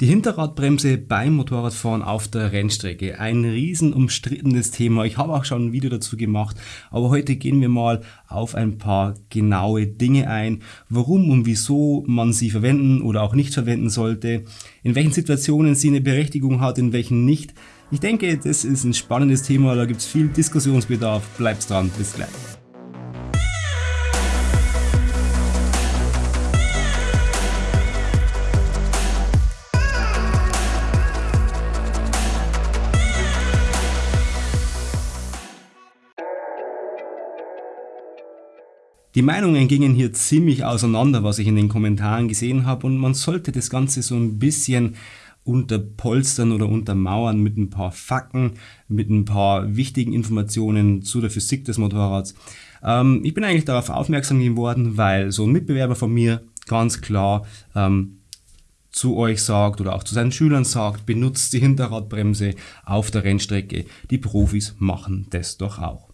Die Hinterradbremse beim Motorradfahren auf der Rennstrecke. Ein riesen umstrittenes Thema. Ich habe auch schon ein Video dazu gemacht, aber heute gehen wir mal auf ein paar genaue Dinge ein, warum und wieso man sie verwenden oder auch nicht verwenden sollte, in welchen Situationen sie eine Berechtigung hat, in welchen nicht. Ich denke, das ist ein spannendes Thema, da gibt es viel Diskussionsbedarf. Bleibt dran, bis gleich. Die Meinungen gingen hier ziemlich auseinander, was ich in den Kommentaren gesehen habe und man sollte das Ganze so ein bisschen unterpolstern oder untermauern mit ein paar Fakten, mit ein paar wichtigen Informationen zu der Physik des Motorrads. Ähm, ich bin eigentlich darauf aufmerksam geworden, weil so ein Mitbewerber von mir ganz klar ähm, zu euch sagt oder auch zu seinen Schülern sagt, benutzt die Hinterradbremse auf der Rennstrecke. Die Profis machen das doch auch.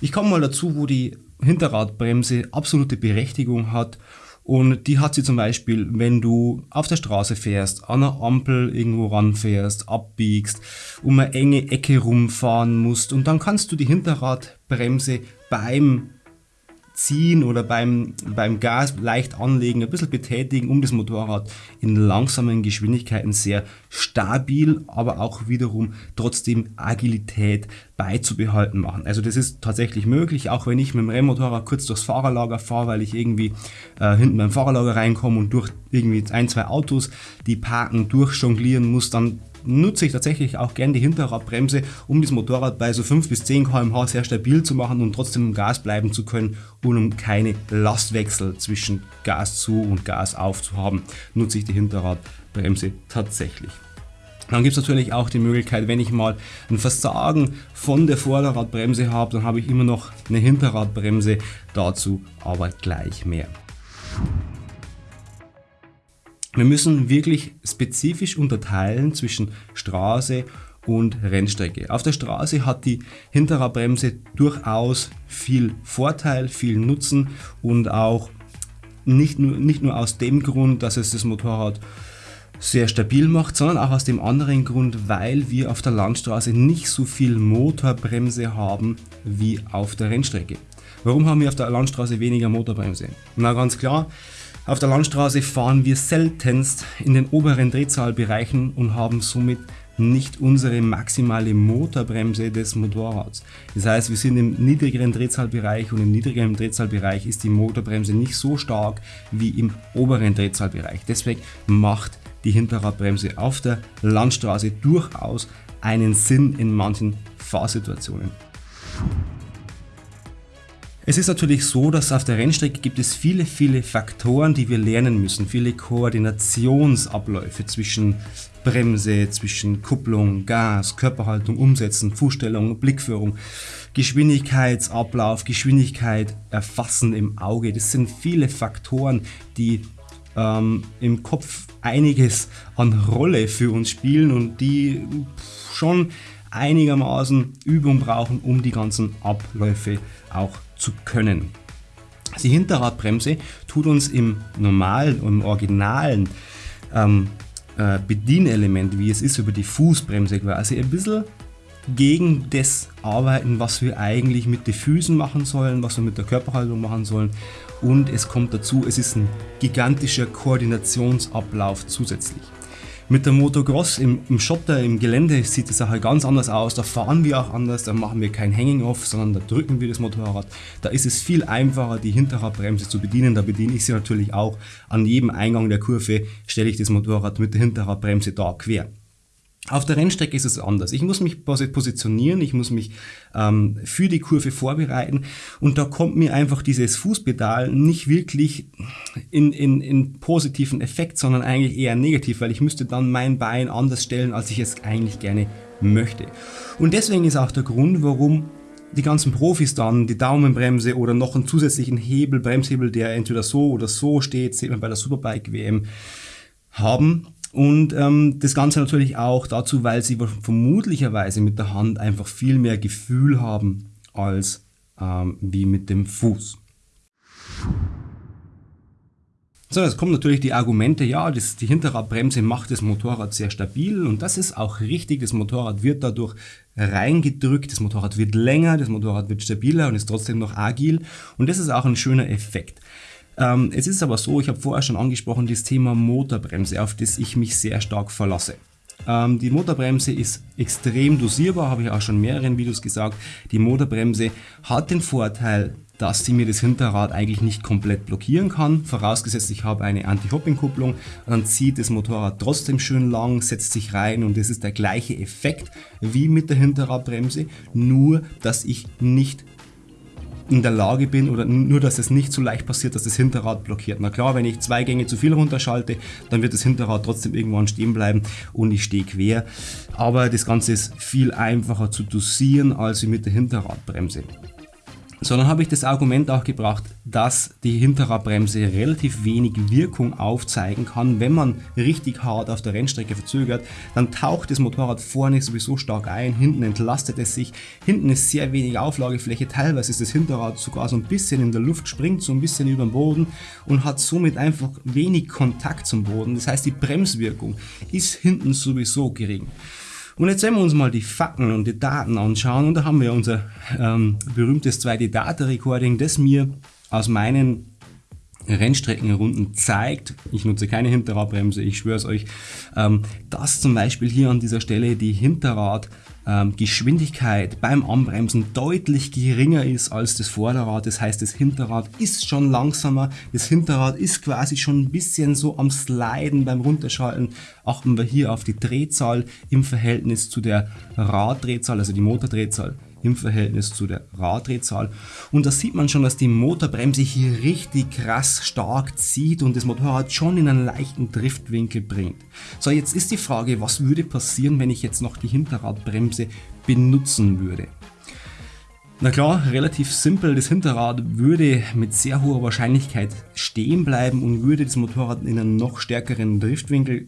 Ich komme mal dazu, wo die Hinterradbremse absolute Berechtigung hat. Und die hat sie zum Beispiel, wenn du auf der Straße fährst, an einer Ampel irgendwo ranfährst, abbiegst, um eine enge Ecke rumfahren musst. Und dann kannst du die Hinterradbremse beim Ziehen oder beim, beim Gas leicht anlegen, ein bisschen betätigen, um das Motorrad in langsamen Geschwindigkeiten sehr stabil, aber auch wiederum trotzdem Agilität beizubehalten machen. Also das ist tatsächlich möglich, auch wenn ich mit dem Rennmotorrad kurz durchs Fahrerlager fahre, weil ich irgendwie äh, hinten beim Fahrerlager reinkomme und durch irgendwie ein, zwei Autos, die parken, durchjonglieren muss, dann nutze ich tatsächlich auch gern die Hinterradbremse, um das Motorrad bei so 5 bis 10 km/h sehr stabil zu machen und trotzdem im Gas bleiben zu können und um keine Lastwechsel zwischen Gas zu und Gas auf zu haben, nutze ich die Hinterradbremse tatsächlich. Dann gibt es natürlich auch die Möglichkeit, wenn ich mal ein Versagen von der Vorderradbremse habe, dann habe ich immer noch eine Hinterradbremse, dazu aber gleich mehr. Wir müssen wirklich spezifisch unterteilen zwischen Straße und Rennstrecke. Auf der Straße hat die Hinterradbremse durchaus viel Vorteil, viel Nutzen und auch nicht nur, nicht nur aus dem Grund, dass es das Motorrad sehr stabil macht, sondern auch aus dem anderen Grund, weil wir auf der Landstraße nicht so viel Motorbremse haben wie auf der Rennstrecke. Warum haben wir auf der Landstraße weniger Motorbremse? Na ganz klar, auf der Landstraße fahren wir seltenst in den oberen Drehzahlbereichen und haben somit nicht unsere maximale Motorbremse des Motorrads. Das heißt, wir sind im niedrigeren Drehzahlbereich und im niedrigeren Drehzahlbereich ist die Motorbremse nicht so stark wie im oberen Drehzahlbereich. Deswegen macht die Hinterradbremse auf der Landstraße durchaus einen Sinn in manchen Fahrsituationen. Es ist natürlich so, dass auf der Rennstrecke gibt es viele, viele Faktoren, die wir lernen müssen. Viele Koordinationsabläufe zwischen Bremse, zwischen Kupplung, Gas, Körperhaltung, Umsetzen, Fußstellung, Blickführung, Geschwindigkeitsablauf, Geschwindigkeit erfassen im Auge. Das sind viele Faktoren, die ähm, im Kopf einiges an Rolle für uns spielen und die schon einigermaßen Übung brauchen, um die ganzen Abläufe auch zu können. Die Hinterradbremse tut uns im normalen, im originalen ähm, äh, Bedienelement, wie es ist über die Fußbremse quasi, ein bisschen gegen das arbeiten, was wir eigentlich mit den Füßen machen sollen, was wir mit der Körperhaltung machen sollen. Und es kommt dazu, es ist ein gigantischer Koordinationsablauf zusätzlich. Mit der Motocross im, im Schotter, im Gelände sieht die Sache ganz anders aus. Da fahren wir auch anders, da machen wir kein Hanging-Off, sondern da drücken wir das Motorrad. Da ist es viel einfacher, die Hinterradbremse zu bedienen. Da bediene ich sie natürlich auch. An jedem Eingang der Kurve stelle ich das Motorrad mit der Hinterradbremse da quer. Auf der Rennstrecke ist es anders. Ich muss mich positionieren, ich muss mich ähm, für die Kurve vorbereiten und da kommt mir einfach dieses Fußpedal nicht wirklich in, in, in positiven Effekt, sondern eigentlich eher negativ, weil ich müsste dann mein Bein anders stellen, als ich es eigentlich gerne möchte. Und deswegen ist auch der Grund, warum die ganzen Profis dann die Daumenbremse oder noch einen zusätzlichen Hebel, Bremshebel, der entweder so oder so steht, sieht man bei der Superbike WM, haben, und ähm, das Ganze natürlich auch dazu, weil sie vermutlicherweise mit der Hand einfach viel mehr Gefühl haben als ähm, wie mit dem Fuß. So, jetzt kommen natürlich die Argumente, ja, das, die Hinterradbremse macht das Motorrad sehr stabil und das ist auch richtig. Das Motorrad wird dadurch reingedrückt, das Motorrad wird länger, das Motorrad wird stabiler und ist trotzdem noch agil und das ist auch ein schöner Effekt. Ähm, es ist aber so, ich habe vorher schon angesprochen, das Thema Motorbremse, auf das ich mich sehr stark verlasse. Ähm, die Motorbremse ist extrem dosierbar, habe ich auch schon in mehreren Videos gesagt. Die Motorbremse hat den Vorteil, dass sie mir das Hinterrad eigentlich nicht komplett blockieren kann. Vorausgesetzt, ich habe eine Anti-Hopping-Kupplung, dann zieht das Motorrad trotzdem schön lang, setzt sich rein und das ist der gleiche Effekt wie mit der Hinterradbremse, nur dass ich nicht in der Lage bin oder nur, dass es nicht so leicht passiert, dass das Hinterrad blockiert. Na klar, wenn ich zwei Gänge zu viel runterschalte, dann wird das Hinterrad trotzdem irgendwann stehen bleiben und ich stehe quer. Aber das Ganze ist viel einfacher zu dosieren als mit der Hinterradbremse sondern habe ich das Argument auch gebracht, dass die Hinterradbremse relativ wenig Wirkung aufzeigen kann. Wenn man richtig hart auf der Rennstrecke verzögert, dann taucht das Motorrad vorne sowieso stark ein, hinten entlastet es sich, hinten ist sehr wenig Auflagefläche, teilweise ist das Hinterrad sogar so ein bisschen in der Luft, springt so ein bisschen über den Boden und hat somit einfach wenig Kontakt zum Boden. Das heißt, die Bremswirkung ist hinten sowieso gering. Und jetzt werden wir uns mal die Fakten und die Daten anschauen und da haben wir unser ähm, berühmtes 2D-Data-Recording, das mir aus meinen Rennstreckenrunden zeigt, ich nutze keine Hinterradbremse, ich schwöre es euch, ähm, dass zum Beispiel hier an dieser Stelle die Hinterrad ähm, beim Anbremsen deutlich geringer ist als das Vorderrad. Das heißt, das Hinterrad ist schon langsamer. Das Hinterrad ist quasi schon ein bisschen so am Sliden beim Runterschalten. Achten wir hier auf die Drehzahl im Verhältnis zu der Raddrehzahl, also die Motordrehzahl im Verhältnis zu der Raddrehzahl. Und da sieht man schon, dass die Motorbremse hier richtig krass stark zieht und das Motorrad schon in einen leichten Driftwinkel bringt. So, jetzt ist die Frage, was würde passieren, wenn ich jetzt noch die Hinterradbremse benutzen würde? Na klar, relativ simpel, das Hinterrad würde mit sehr hoher Wahrscheinlichkeit stehen bleiben und würde das Motorrad in einen noch stärkeren Driftwinkel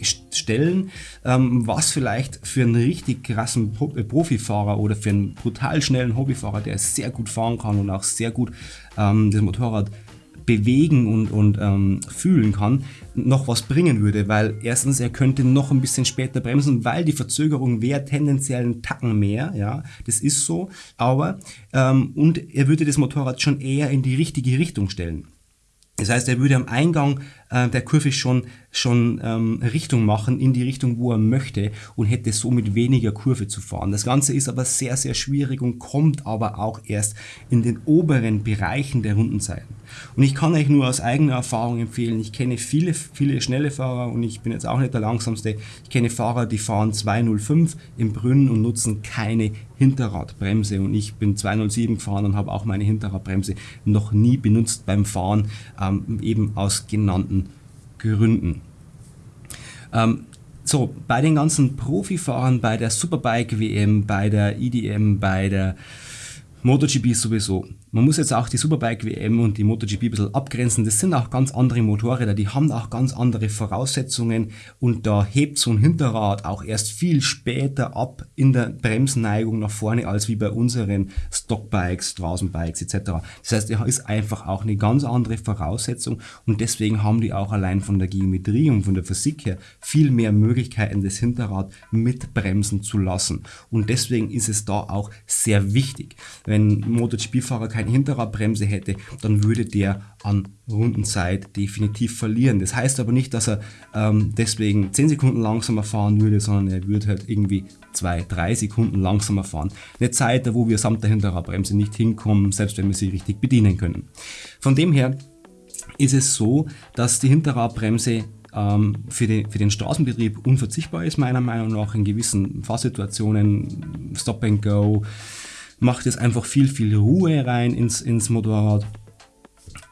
stellen, ähm, was vielleicht für einen richtig krassen äh, Profifahrer oder für einen brutal schnellen Hobbyfahrer, der sehr gut fahren kann und auch sehr gut ähm, das Motorrad bewegen und, und ähm, fühlen kann, noch was bringen würde, weil erstens er könnte noch ein bisschen später bremsen, weil die Verzögerung wäre tendenziell einen Tacken mehr, ja, das ist so, aber ähm, und er würde das Motorrad schon eher in die richtige Richtung stellen. Das heißt, er würde am Eingang äh, der Kurve schon, schon ähm, Richtung machen, in die Richtung, wo er möchte und hätte somit weniger Kurve zu fahren. Das Ganze ist aber sehr, sehr schwierig und kommt aber auch erst in den oberen Bereichen der Rundenzeiten. Und ich kann euch nur aus eigener Erfahrung empfehlen, ich kenne viele, viele schnelle Fahrer und ich bin jetzt auch nicht der langsamste. Ich kenne Fahrer, die fahren 205 im Brünn und nutzen keine Hinterradbremse und ich bin 207 gefahren und habe auch meine Hinterradbremse noch nie benutzt beim Fahren, ähm, eben aus genannten Gründen. Ähm, so, bei den ganzen Profifahrern, bei der Superbike WM, bei der IDM, bei der MotoGP sowieso. Man muss jetzt auch die Superbike WM und die MotoGP ein bisschen abgrenzen. Das sind auch ganz andere Motorräder, die haben auch ganz andere Voraussetzungen und da hebt so ein Hinterrad auch erst viel später ab in der Bremsneigung nach vorne als wie bei unseren Stockbikes, Straßenbikes etc. Das heißt, er ist einfach auch eine ganz andere Voraussetzung und deswegen haben die auch allein von der Geometrie und von der Physik her viel mehr Möglichkeiten, das Hinterrad mit bremsen zu lassen. Und deswegen ist es da auch sehr wichtig wenn MotoGP-Fahrer keine Hinterradbremse hätte, dann würde der an Rundenzeit definitiv verlieren. Das heißt aber nicht, dass er ähm, deswegen 10 Sekunden langsamer fahren würde, sondern er würde halt irgendwie 2, 3 Sekunden langsamer fahren. Eine Zeit, wo wir samt der Hinterradbremse nicht hinkommen, selbst wenn wir sie richtig bedienen können. Von dem her ist es so, dass die Hinterradbremse ähm, für, den, für den Straßenbetrieb unverzichtbar ist, meiner Meinung nach, in gewissen Fahrsituationen, Stop and Go, macht es einfach viel, viel Ruhe rein ins, ins Motorrad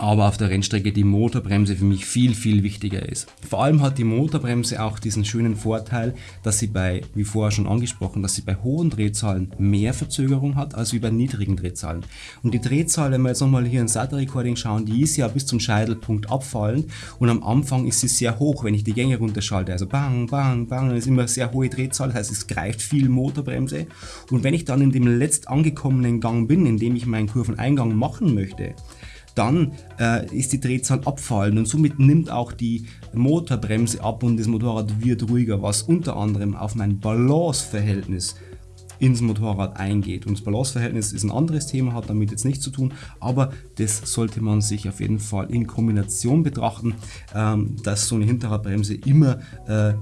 aber auf der Rennstrecke die Motorbremse für mich viel, viel wichtiger ist. Vor allem hat die Motorbremse auch diesen schönen Vorteil, dass sie bei, wie vorher schon angesprochen, dass sie bei hohen Drehzahlen mehr Verzögerung hat als wie bei niedrigen Drehzahlen. Und die Drehzahl, wenn wir jetzt nochmal hier in SATA Recording schauen, die ist ja bis zum Scheitelpunkt abfallend und am Anfang ist sie sehr hoch, wenn ich die Gänge runterschalte. Also bang, bang, bang, dann ist immer sehr hohe Drehzahl, das heißt es greift viel Motorbremse. Und wenn ich dann in dem letzt angekommenen Gang bin, in dem ich meinen Kurveneingang machen möchte, dann äh, ist die Drehzahl abfallend und somit nimmt auch die Motorbremse ab und das Motorrad wird ruhiger, was unter anderem auf mein Balanceverhältnis ins Motorrad eingeht. Und das Balanceverhältnis ist ein anderes Thema, hat damit jetzt nichts zu tun, aber das sollte man sich auf jeden Fall in Kombination betrachten, ähm, dass so eine Hinterradbremse immer äh,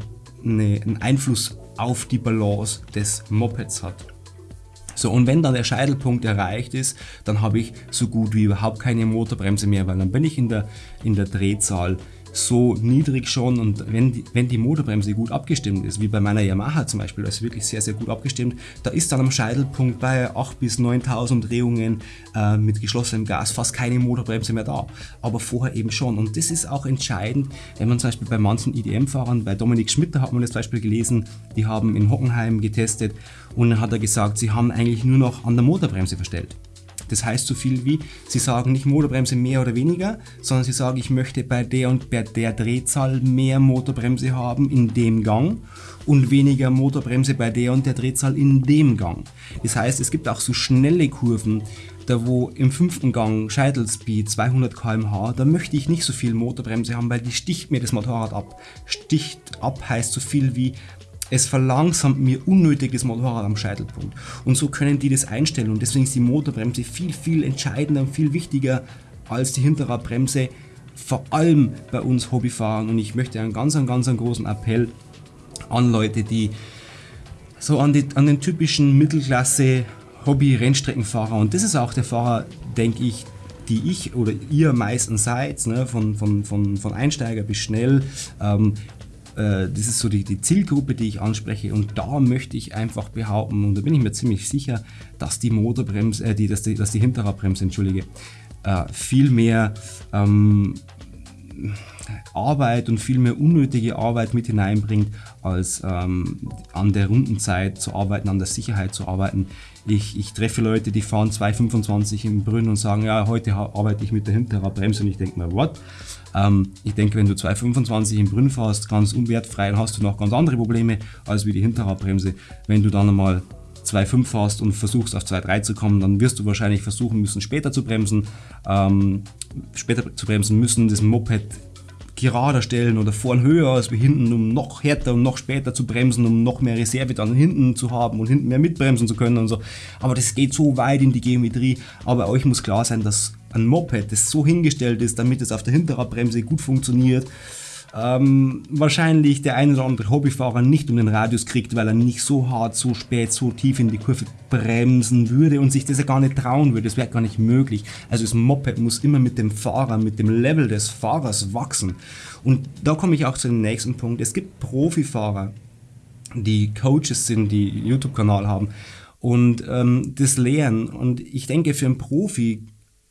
eine, einen Einfluss auf die Balance des Mopeds hat. So, und wenn dann der Scheitelpunkt erreicht ist, dann habe ich so gut wie überhaupt keine Motorbremse mehr, weil dann bin ich in der, in der Drehzahl so niedrig schon und wenn die, wenn die Motorbremse gut abgestimmt ist, wie bei meiner Yamaha zum Beispiel, das ist wirklich sehr, sehr gut abgestimmt, da ist dann am Scheitelpunkt bei 8.000 bis 9.000 Drehungen äh, mit geschlossenem Gas fast keine Motorbremse mehr da, aber vorher eben schon und das ist auch entscheidend, wenn man zum Beispiel bei manchen IDM-Fahrern, bei Dominik Schmitter hat man das Beispiel gelesen, die haben in Hockenheim getestet und dann hat er gesagt, sie haben eigentlich nur noch an der Motorbremse verstellt. Das heißt so viel wie, Sie sagen nicht Motorbremse mehr oder weniger, sondern Sie sagen, ich möchte bei der und bei der Drehzahl mehr Motorbremse haben in dem Gang und weniger Motorbremse bei der und der Drehzahl in dem Gang. Das heißt, es gibt auch so schnelle Kurven, da wo im fünften Gang Scheitelspeed 200 km/h, da möchte ich nicht so viel Motorbremse haben, weil die sticht mir das Motorrad ab. Sticht ab heißt so viel wie es verlangsamt mir unnötig das Motorrad am Scheitelpunkt. Und so können die das einstellen und deswegen ist die Motorbremse viel, viel entscheidender und viel wichtiger als die Hinterradbremse, vor allem bei uns Hobbyfahrern. Und ich möchte einen ganz, ganz großen Appell an Leute, die so an, die, an den typischen Mittelklasse Hobby-Rennstreckenfahrer und das ist auch der Fahrer, denke ich, die ich oder ihr meistens seid, ne, von, von, von, von Einsteiger bis schnell, ähm, äh, das ist so die, die Zielgruppe, die ich anspreche. Und da möchte ich einfach behaupten und da bin ich mir ziemlich sicher, dass die Motorbremse, äh, die, dass, die, dass die Hinterradbremse, entschuldige, äh, viel mehr ähm, Arbeit und viel mehr unnötige Arbeit mit hineinbringt, als ähm, an der Rundenzeit zu arbeiten, an der Sicherheit zu arbeiten. Ich, ich treffe Leute, die fahren 2,25 im Brünn und sagen, ja, heute arbeite ich mit der Hinterradbremse und ich denke mir, what? Ähm, ich denke, wenn du 2,25 im Brünn fährst, ganz unwertfrei, dann hast du noch ganz andere Probleme als wie die Hinterradbremse. Wenn du dann einmal 2,5 fährst und versuchst auf 2,3 zu kommen, dann wirst du wahrscheinlich versuchen müssen, später zu bremsen, ähm, später zu bremsen müssen, das Moped gerader stellen oder vorn höher als wir hinten, um noch härter und noch später zu bremsen, um noch mehr Reserve dann hinten zu haben und hinten mehr mitbremsen zu können und so. Aber das geht so weit in die Geometrie. Aber euch muss klar sein, dass ein Moped, das so hingestellt ist, damit es auf der Hinterradbremse gut funktioniert, ähm, wahrscheinlich der ein oder andere Hobbyfahrer nicht um den Radius kriegt, weil er nicht so hart, so spät, so tief in die Kurve bremsen würde und sich das ja gar nicht trauen würde. Das wäre gar nicht möglich. Also das Moped muss immer mit dem Fahrer, mit dem Level des Fahrers wachsen. Und da komme ich auch zu dem nächsten Punkt. Es gibt Profifahrer, die Coaches sind, die YouTube-Kanal haben und ähm, das lehren. Und ich denke, für einen Profi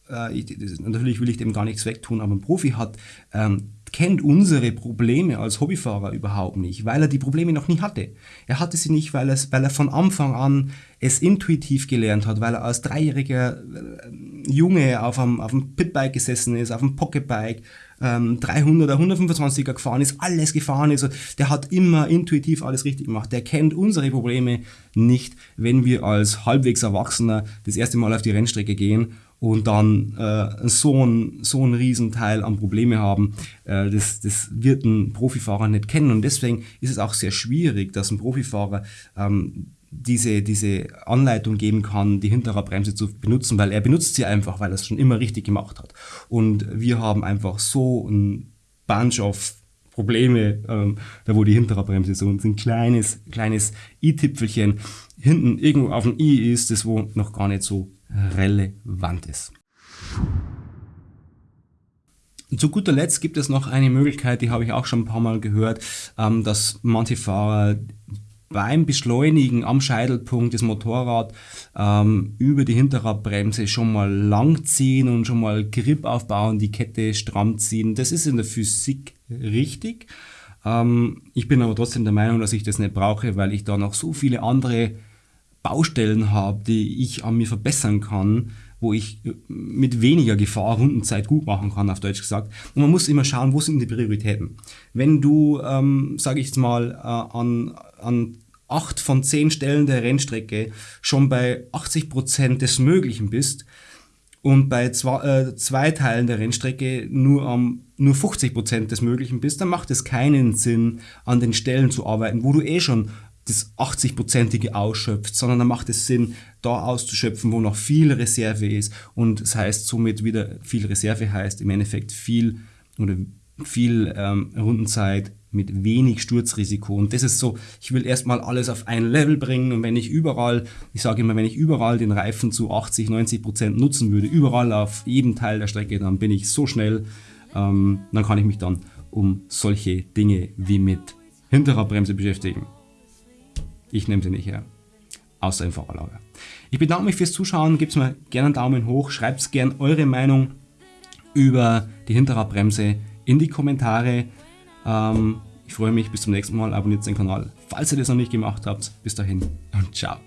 äh, ich, natürlich will ich dem gar nichts wegtun, aber ein Profi hat ähm, kennt unsere Probleme als Hobbyfahrer überhaupt nicht, weil er die Probleme noch nie hatte. Er hatte sie nicht, weil, es, weil er von Anfang an es intuitiv gelernt hat, weil er als dreijähriger äh, Junge auf einem, auf einem Pitbike gesessen ist, auf einem Pocketbike, ähm, 300er, 125er gefahren ist, alles gefahren ist. Der hat immer intuitiv alles richtig gemacht. Der kennt unsere Probleme nicht, wenn wir als halbwegs Erwachsener das erste Mal auf die Rennstrecke gehen und dann äh, so, ein, so ein Riesenteil an Probleme haben, äh, das, das wird ein Profifahrer nicht kennen. Und deswegen ist es auch sehr schwierig, dass ein Profifahrer ähm, diese, diese Anleitung geben kann, die Hinterradbremse zu benutzen, weil er benutzt sie einfach, weil er es schon immer richtig gemacht hat. Und wir haben einfach so ein Bunch of Probleme, ähm, da wo die Hinterradbremse so ein kleines, kleines i-Tipfelchen hinten irgendwo auf dem i ist, das wo noch gar nicht so relevant ist. Zu guter Letzt gibt es noch eine Möglichkeit, die habe ich auch schon ein paar Mal gehört, ähm, dass manche Fahrer beim Beschleunigen am Scheitelpunkt des Motorrad ähm, über die Hinterradbremse schon mal lang ziehen und schon mal Grip aufbauen, die Kette stramm ziehen. Das ist in der Physik richtig. Ähm, ich bin aber trotzdem der Meinung, dass ich das nicht brauche, weil ich da noch so viele andere Baustellen habe, die ich an mir verbessern kann, wo ich äh, mit weniger Gefahr Rundenzeit gut machen kann, auf Deutsch gesagt. Und man muss immer schauen, wo sind die Prioritäten. Wenn du, ähm, sage ich jetzt mal, äh, an, an acht von zehn Stellen der Rennstrecke schon bei 80 Prozent des Möglichen bist und bei zwei, äh, zwei Teilen der Rennstrecke nur um nur 50% des Möglichen bist, dann macht es keinen Sinn, an den Stellen zu arbeiten, wo du eh schon das 80-prozentige ausschöpft, sondern dann macht es Sinn, da auszuschöpfen, wo noch viel Reserve ist. Und das heißt somit wieder viel Reserve heißt im Endeffekt viel oder viel ähm, Rundenzeit mit wenig Sturzrisiko. Und das ist so, ich will erstmal alles auf ein Level bringen und wenn ich überall, ich sage immer, wenn ich überall den Reifen zu 80, 90 Prozent nutzen würde, überall auf jedem Teil der Strecke, dann bin ich so schnell, ähm, dann kann ich mich dann um solche Dinge wie mit hinterer Bremse beschäftigen. Ich nehme sie nicht her. Außer im Fahrerlager. Ich bedanke mich fürs Zuschauen. Gebt mir gerne einen Daumen hoch. Schreibt gerne eure Meinung über die Hinterradbremse in die Kommentare. Ähm, ich freue mich. Bis zum nächsten Mal. Abonniert den Kanal, falls ihr das noch nicht gemacht habt. Bis dahin und ciao.